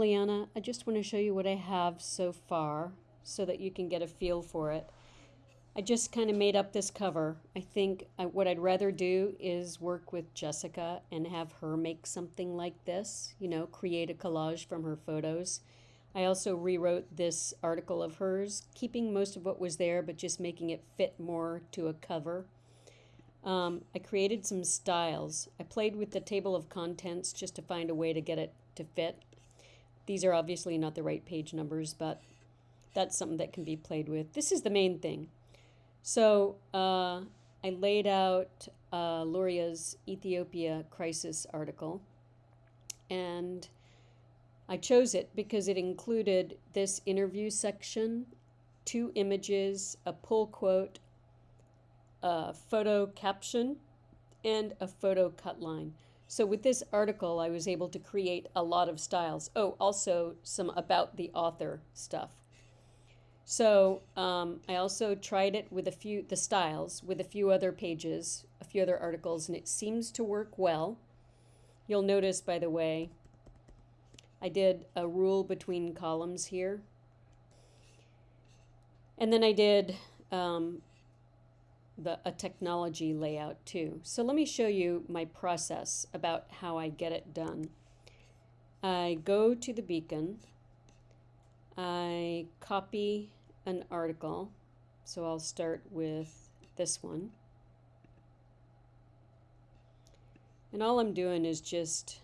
Liliana. I just want to show you what I have so far so that you can get a feel for it. I just kind of made up this cover. I think I, what I'd rather do is work with Jessica and have her make something like this, you know, create a collage from her photos. I also rewrote this article of hers, keeping most of what was there, but just making it fit more to a cover. Um, I created some styles. I played with the table of contents just to find a way to get it to fit. These are obviously not the right page numbers, but that's something that can be played with. This is the main thing. So uh, I laid out uh, Luria's Ethiopia crisis article, and I chose it because it included this interview section, two images, a pull quote, a photo caption, and a photo cut line. So with this article, I was able to create a lot of styles. Oh, also some about the author stuff. So um, I also tried it with a few, the styles, with a few other pages, a few other articles, and it seems to work well. You'll notice, by the way, I did a rule between columns here. And then I did um, the, a technology layout too. So let me show you my process about how I get it done. I go to the beacon, I copy an article, so I'll start with this one. And all I'm doing is just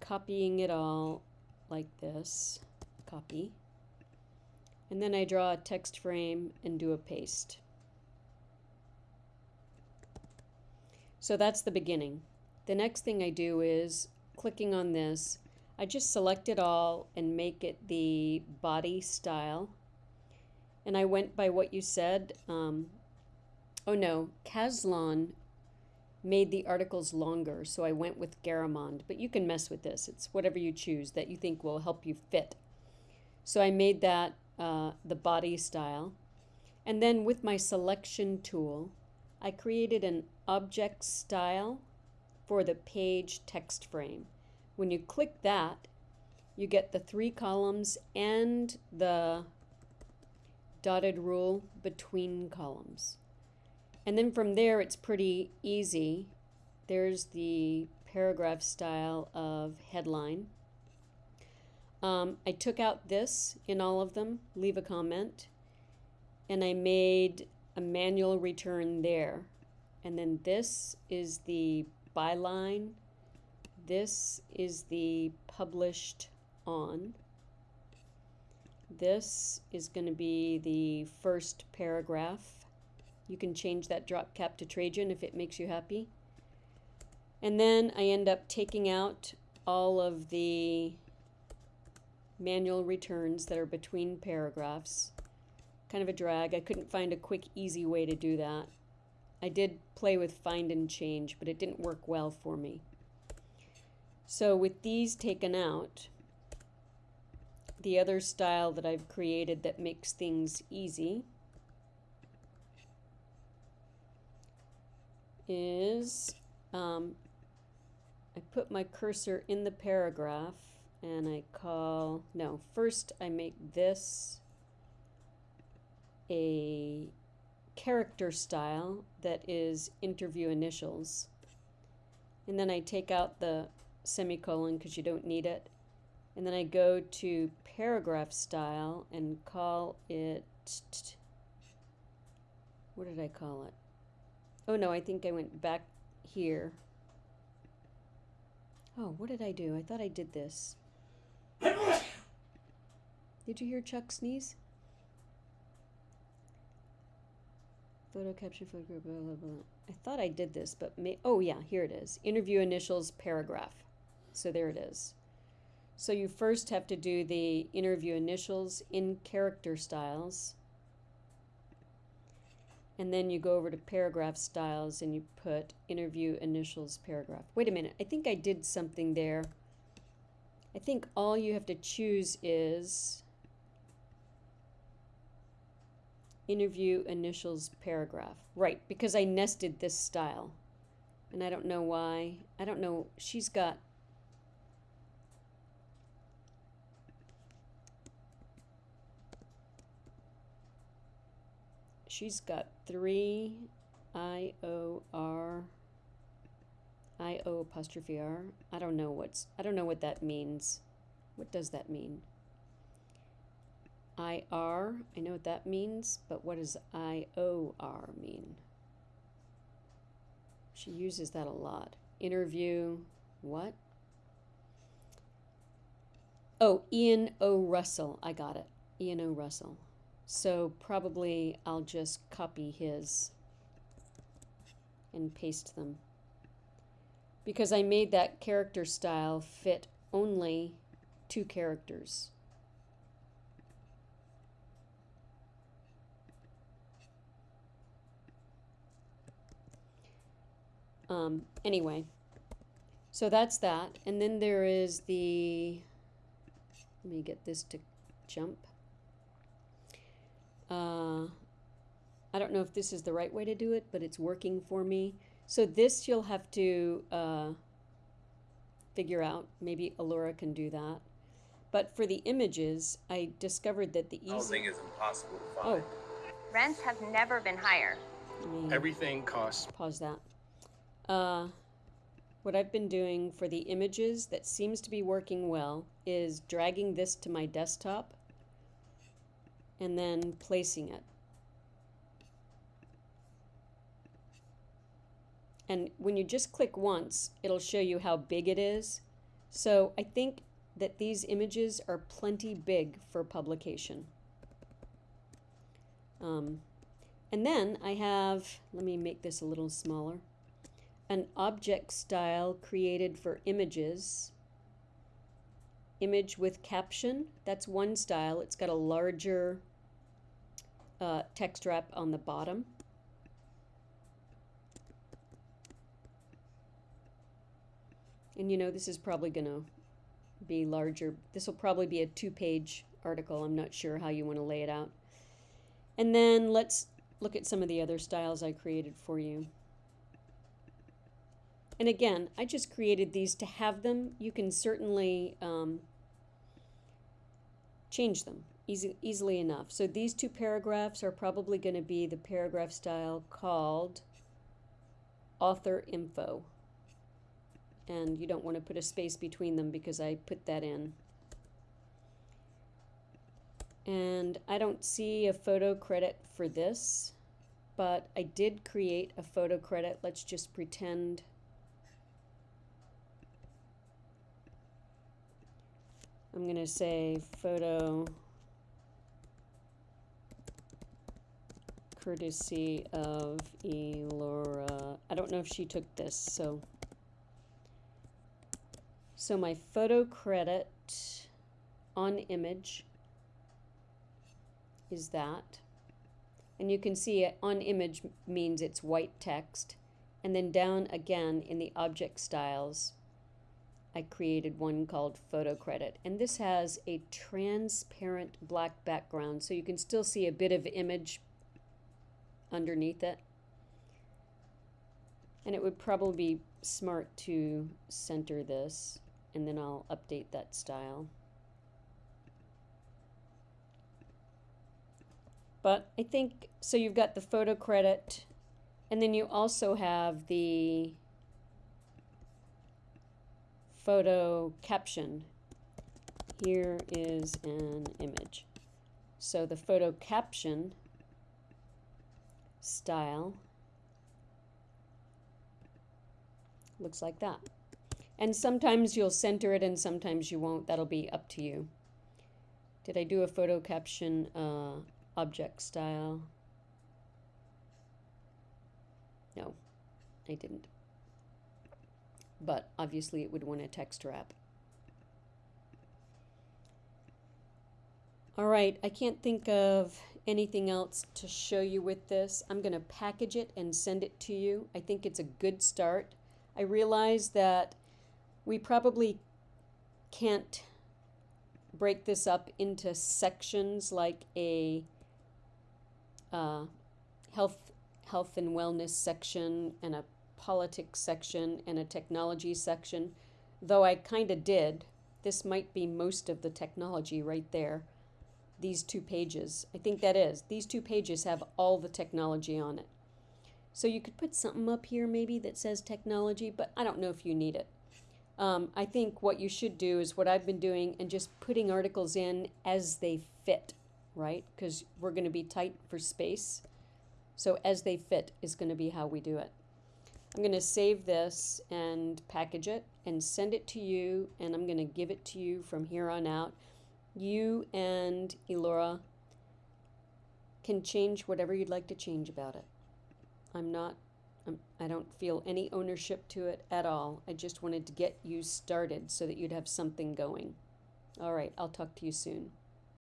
copying it all like this, copy. And then I draw a text frame and do a paste. So that's the beginning. The next thing I do is clicking on this, I just select it all and make it the body style. And I went by what you said. Um, oh no, Caslon made the articles longer, so I went with Garamond. But you can mess with this. It's whatever you choose that you think will help you fit. So I made that uh, the body style. And then with my selection tool, I created an object style for the page text frame. When you click that, you get the three columns and the dotted rule between columns. And then from there, it's pretty easy. There's the paragraph style of headline. Um, I took out this in all of them, leave a comment, and I made a manual return there. And then this is the byline. This is the published on. This is going to be the first paragraph. You can change that drop cap to Trajan if it makes you happy. And then I end up taking out all of the manual returns that are between paragraphs. Kind of a drag. I couldn't find a quick, easy way to do that. I did play with find and change, but it didn't work well for me. So with these taken out, the other style that I've created that makes things easy is um, I put my cursor in the paragraph and I call, no, first I make this a character style that is interview initials. And then I take out the semicolon because you don't need it. And then I go to paragraph style and call it, what did I call it? Oh no, I think I went back here. Oh, what did I do? I thought I did this. Did you hear Chuck sneeze? Photo capture, photo, blah, blah, blah. I thought I did this, but may, oh yeah, here it is. Interview initials paragraph. So there it is. So you first have to do the interview initials in character styles. And then you go over to paragraph styles and you put interview initials paragraph. Wait a minute, I think I did something there. I think all you have to choose is interview initials paragraph. Right, because I nested this style. And I don't know why. I don't know. She's got. She's got three I O R I O apostrophe R. I don't know what's I don't know what that means. What does that mean? I R, I know what that means, but what does I O R mean? She uses that a lot. Interview, what? Oh, Ian O. Russell. I got it. Ian O. Russell. So probably I'll just copy his and paste them. Because I made that character style fit only two characters. Um, anyway, so that's that. And then there is the, let me get this to jump. Uh, I don't know if this is the right way to do it, but it's working for me. So this you'll have to uh, figure out. Maybe Allura can do that. But for the images, I discovered that the easy... Housing is impossible to find. Oh, Rents have never been higher. let Everything costs. pause that. Uh, what I've been doing for the images that seems to be working well is dragging this to my desktop and then placing it. And when you just click once, it'll show you how big it is. So I think that these images are plenty big for publication. Um, and then I have, let me make this a little smaller, an object style created for images. Image with caption, that's one style. It's got a larger uh, text wrap on the bottom. And you know, this is probably going to be larger. This will probably be a two page article. I'm not sure how you want to lay it out. And then let's look at some of the other styles I created for you. And again, I just created these to have them. You can certainly um, change them easy, easily enough. So these two paragraphs are probably going to be the paragraph style called author info. And you don't want to put a space between them because I put that in. And I don't see a photo credit for this, but I did create a photo credit. Let's just pretend. I'm going to say photo courtesy of Elora. I don't know if she took this, so. So my photo credit on image is that. And you can see it on image means it's white text. And then down again in the object styles, I created one called photo credit. And this has a transparent black background, so you can still see a bit of image underneath it. And it would probably be smart to center this, and then I'll update that style. But I think, so you've got the photo credit, and then you also have the photo caption. Here is an image. So the photo caption style looks like that. And sometimes you'll center it and sometimes you won't. That'll be up to you. Did I do a photo caption uh, object style? No, I didn't. But obviously it would want a text wrap. All right, I can't think of anything else to show you with this. I'm going to package it and send it to you. I think it's a good start. I realize that we probably can't break this up into sections like a uh, health health and wellness section and a politics section and a technology section, though I kind of did. This might be most of the technology right there. These two pages. I think that is. These two pages have all the technology on it. So you could put something up here maybe that says technology, but I don't know if you need it. Um, I think what you should do is what I've been doing and just putting articles in as they fit, right? Because we're going to be tight for space. So as they fit is going to be how we do it. I'm going to save this and package it and send it to you, and I'm going to give it to you from here on out. You and Elora can change whatever you'd like to change about it. I'm not, I'm, I don't feel any ownership to it at all. I just wanted to get you started so that you'd have something going. All right, I'll talk to you soon.